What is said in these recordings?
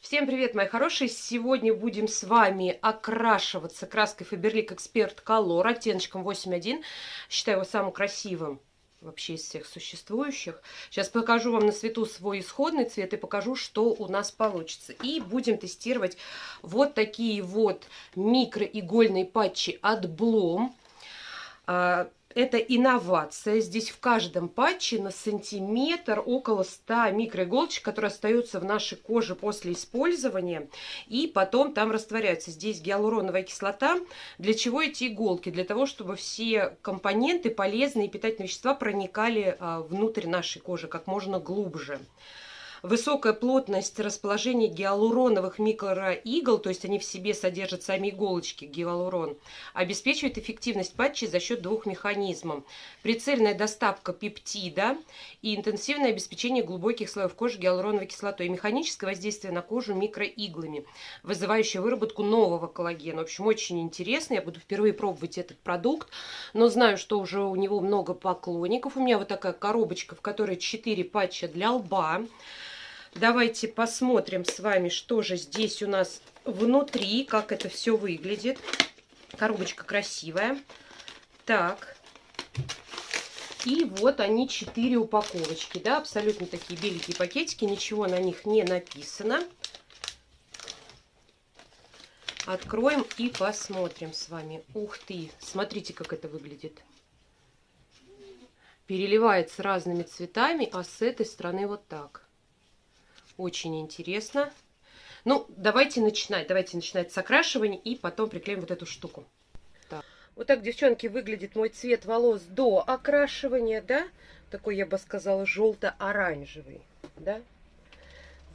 Всем привет, мои хорошие! Сегодня будем с вами окрашиваться краской Faberlic Expert Color оттеночком 8.1. Считаю его самым красивым вообще из всех существующих. Сейчас покажу вам на свету свой исходный цвет и покажу, что у нас получится. И будем тестировать вот такие вот микроигольные патчи от Blom. Это инновация. Здесь в каждом патче на сантиметр около 100 микроиголочек, которые остаются в нашей коже после использования. И потом там растворяются. Здесь гиалуроновая кислота. Для чего эти иголки? Для того, чтобы все компоненты, полезные питательные вещества проникали а, внутрь нашей кожи как можно глубже высокая плотность расположения гиалуроновых микроигл, то есть они в себе содержат сами иголочки, гиалурон, обеспечивает эффективность патчей за счет двух механизмов. Прицельная доставка пептида и интенсивное обеспечение глубоких слоев кожи гиалуроновой кислотой и механическое воздействие на кожу микроиглами, вызывающее выработку нового коллагена. В общем, очень интересно. Я буду впервые пробовать этот продукт, но знаю, что уже у него много поклонников. У меня вот такая коробочка, в которой 4 патча для лба. Давайте посмотрим с вами, что же здесь у нас внутри, как это все выглядит. Коробочка красивая. Так. И вот они, четыре упаковочки, да, абсолютно такие беленькие пакетики, ничего на них не написано. Откроем и посмотрим с вами. Ух ты, смотрите, как это выглядит. Переливается разными цветами, а с этой стороны вот так. Очень интересно. Ну, давайте начинать. Давайте начинать с окрашивания и потом приклеим вот эту штуку. Так. Вот так, девчонки, выглядит мой цвет волос до окрашивания, да? Такой, я бы сказала, желто-оранжевый, да?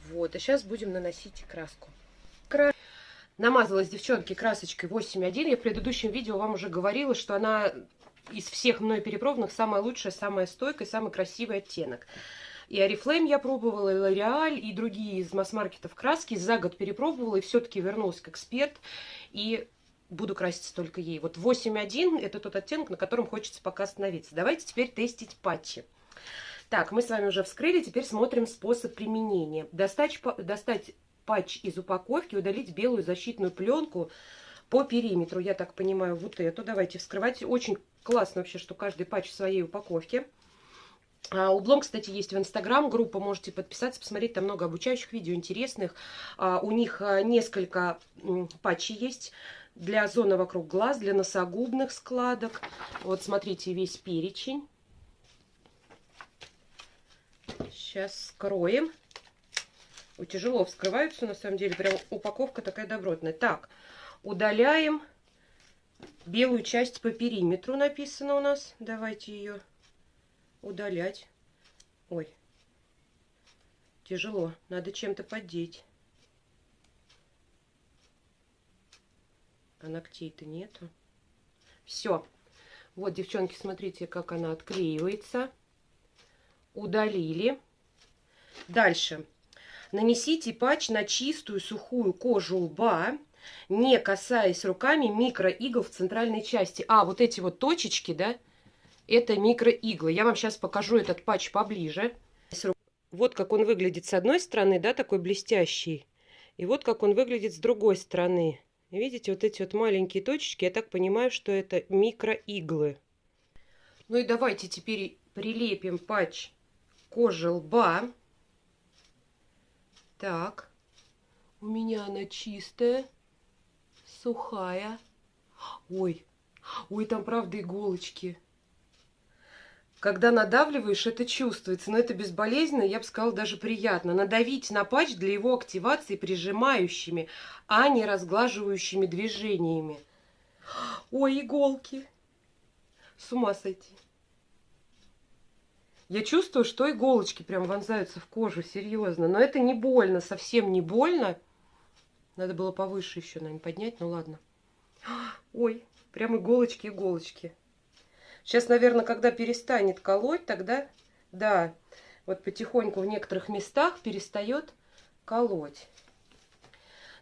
Вот, и сейчас будем наносить краску. Кра... Намазалась, девчонки, красочкой 8.1. Я в предыдущем видео вам уже говорила, что она из всех мной перепробованных самая лучшая, самая стойкая, самый красивый оттенок. И Oriflame я пробовала, и L'Oreal, и другие из масс-маркетов краски. За год перепробовала и все-таки вернулась к эксперт. И буду краситься только ей. Вот 8.1 это тот оттенок, на котором хочется пока остановиться. Давайте теперь тестить патчи. Так, мы с вами уже вскрыли, теперь смотрим способ применения. Достать, достать патч из упаковки, удалить белую защитную пленку по периметру, я так понимаю, вот эту. Давайте вскрывать. Очень классно вообще, что каждый патч в своей упаковке. А, у Блом, кстати, есть в Инстаграм группа, можете подписаться, посмотреть, там много обучающих видео, интересных. А, у них а, несколько патчей есть для зоны вокруг глаз, для носогубных складок. Вот смотрите весь перечень. Сейчас скроем. Ой, тяжело вскрываются, на самом деле, прям упаковка такая добротная. Так, удаляем белую часть по периметру, написано у нас. Давайте ее удалять. Ой, тяжело. Надо чем-то поддеть. А ногтей-то нету. Все. Вот, девчонки, смотрите, как она отклеивается. Удалили. Дальше. Нанесите патч на чистую сухую кожу лба, не касаясь руками микроигл в центральной части. А, вот эти вот точечки, да, это микроиглы. Я вам сейчас покажу этот патч поближе. Вот как он выглядит с одной стороны, да, такой блестящий. И вот как он выглядит с другой стороны. Видите, вот эти вот маленькие точечки, я так понимаю, что это микроиглы. Ну и давайте теперь прилепим патч кожи лба. Так, у меня она чистая, сухая. Ой, ой, там правда иголочки. Когда надавливаешь, это чувствуется, но это безболезненно, я бы сказала, даже приятно. Надавить на патч для его активации прижимающими, а не разглаживающими движениями. Ой, иголки! С ума сойти. Я чувствую, что иголочки прям вонзаются в кожу, серьезно. Но это не больно, совсем не больно. Надо было повыше еще, наверное, поднять, ну ладно. Ой, прям иголочки-иголочки. Сейчас, наверное, когда перестанет колоть, тогда, да, вот потихоньку в некоторых местах перестает колоть.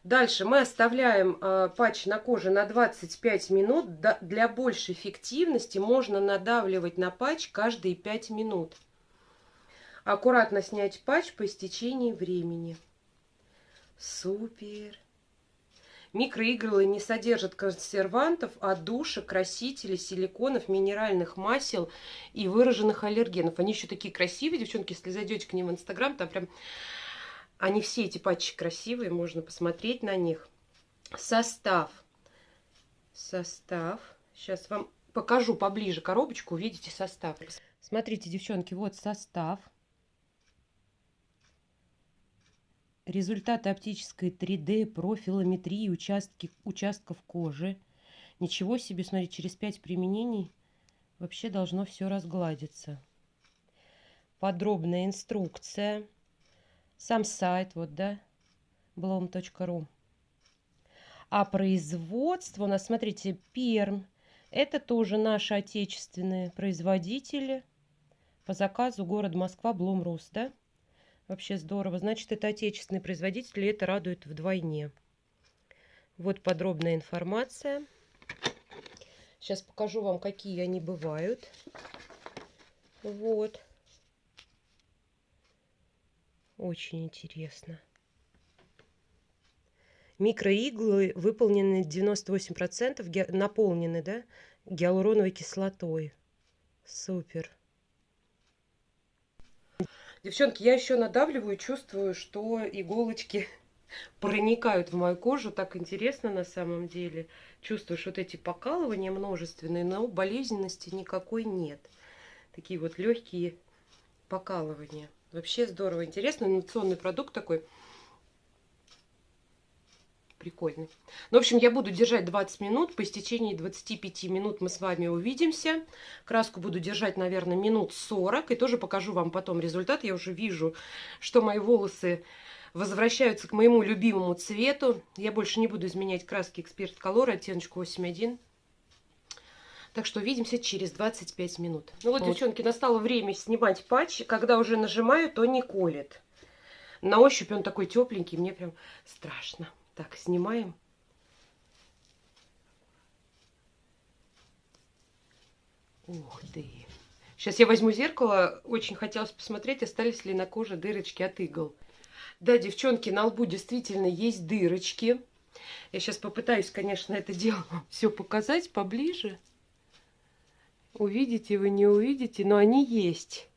Дальше мы оставляем э, патч на коже на 25 минут. Да, для большей эффективности можно надавливать на патч каждые 5 минут. Аккуратно снять патч по истечении времени. Супер. Микроигры не содержат консервантов, отдушек, красителей, силиконов, минеральных масел и выраженных аллергенов. Они еще такие красивые, девчонки, если зайдете к ним в Инстаграм, там прям... Они все эти патчи красивые, можно посмотреть на них. Состав. Состав. Сейчас вам покажу поближе коробочку, увидите состав. Смотрите, девчонки, вот состав. Результаты оптической 3D, профилометрии участки, участков кожи. Ничего себе, смотрите, через 5 применений вообще должно все разгладиться. Подробная инструкция. Сам сайт, вот, да, blom.ru. А производство у нас, смотрите, Перм. Это тоже наши отечественные производители по заказу город Москва, Блумрус, да? Вообще здорово. Значит, это отечественный производитель, и это радует вдвойне. Вот подробная информация. Сейчас покажу вам, какие они бывают. Вот. Очень интересно. Микроиглы выполнены 98%, наполнены, да, гиалуроновой кислотой. Супер. Девчонки, я еще надавливаю, чувствую, что иголочки проникают в мою кожу. Так интересно на самом деле. Чувствуешь вот эти покалывания множественные, но болезненности никакой нет. Такие вот легкие покалывания. Вообще здорово. Интересно, инновационный продукт такой прикольный. Ну, в общем, я буду держать 20 минут. По истечении 25 минут мы с вами увидимся. Краску буду держать, наверное, минут 40. И тоже покажу вам потом результат. Я уже вижу, что мои волосы возвращаются к моему любимому цвету. Я больше не буду изменять краски Эксперт Color оттеночку 8.1. Так что увидимся через 25 минут. Ну вот, вот, девчонки, настало время снимать патч. Когда уже нажимаю, то не колет. На ощупь он такой тепленький, мне прям страшно. Так, снимаем. Ух ты. Сейчас я возьму зеркало. Очень хотелось посмотреть, остались ли на коже дырочки от игл. Да, девчонки, на лбу действительно есть дырочки. Я сейчас попытаюсь, конечно, это дело все показать поближе. Увидите вы, не увидите, но они есть.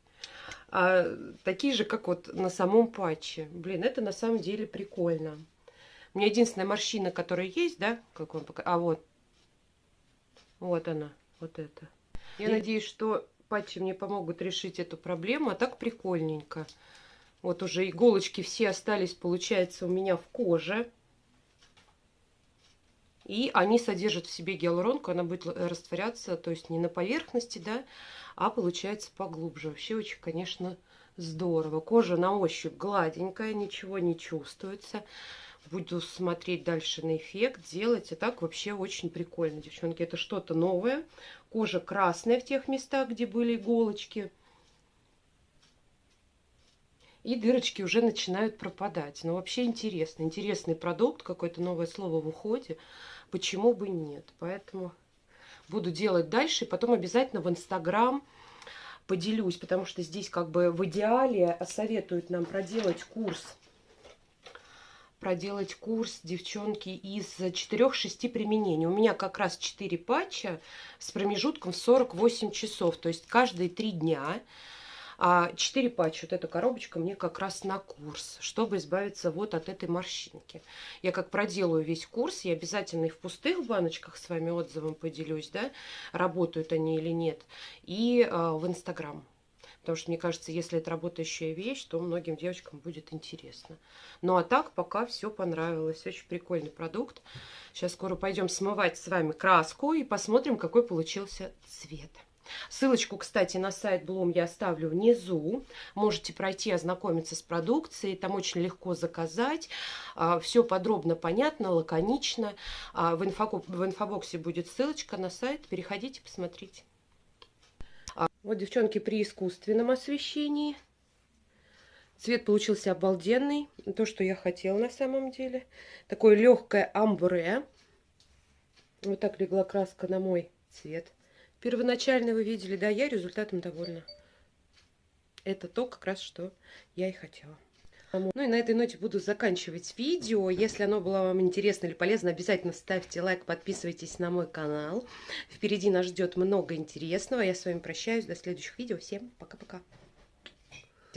А, такие же, как вот на самом патче. Блин, это на самом деле прикольно. У меня единственная морщина, которая есть, да, как он пока... А вот. Вот она, вот это. Я И... надеюсь, что патчи мне помогут решить эту проблему, а так прикольненько. Вот уже иголочки все остались, получается, у меня в коже. И они содержат в себе гиалуронку, она будет растворяться, то есть не на поверхности, да, а получается поглубже. Вообще очень, конечно, здорово. Кожа на ощупь гладенькая, ничего не чувствуется буду смотреть дальше на эффект, делать. И так вообще очень прикольно, девчонки. Это что-то новое. Кожа красная в тех местах, где были иголочки. И дырочки уже начинают пропадать. Но вообще интересно. Интересный продукт, какое-то новое слово в уходе. Почему бы нет? Поэтому буду делать дальше. И потом обязательно в Инстаграм поделюсь, потому что здесь как бы в идеале советуют нам проделать курс проделать курс, девчонки, из 4-6 применений. У меня как раз 4 патча с промежутком в 48 часов, то есть каждые 3 дня. А 4 патча, вот эта коробочка мне как раз на курс, чтобы избавиться вот от этой морщинки. Я как проделаю весь курс, я обязательно и в пустых баночках с вами отзывом поделюсь, да, работают они или нет, и э, в Инстаграм Потому что, мне кажется, если это работающая вещь, то многим девочкам будет интересно. Ну, а так пока все понравилось. Очень прикольный продукт. Сейчас скоро пойдем смывать с вами краску и посмотрим, какой получился цвет. Ссылочку, кстати, на сайт Bloom я оставлю внизу. Можете пройти, ознакомиться с продукцией. Там очень легко заказать. А, все подробно, понятно, лаконично. А, в инфобоксе будет ссылочка на сайт. Переходите, посмотрите. Вот, девчонки, при искусственном освещении. Цвет получился обалденный. То, что я хотела на самом деле. Такое легкое амбре. Вот так легла краска на мой цвет. Первоначально вы видели, да, я результатом довольна. Это то, как раз, что я и хотела. Ну и на этой ноте буду заканчивать видео. Если оно было вам интересно или полезно, обязательно ставьте лайк, подписывайтесь на мой канал. Впереди нас ждет много интересного. Я с вами прощаюсь. До следующих видео. Всем пока-пока.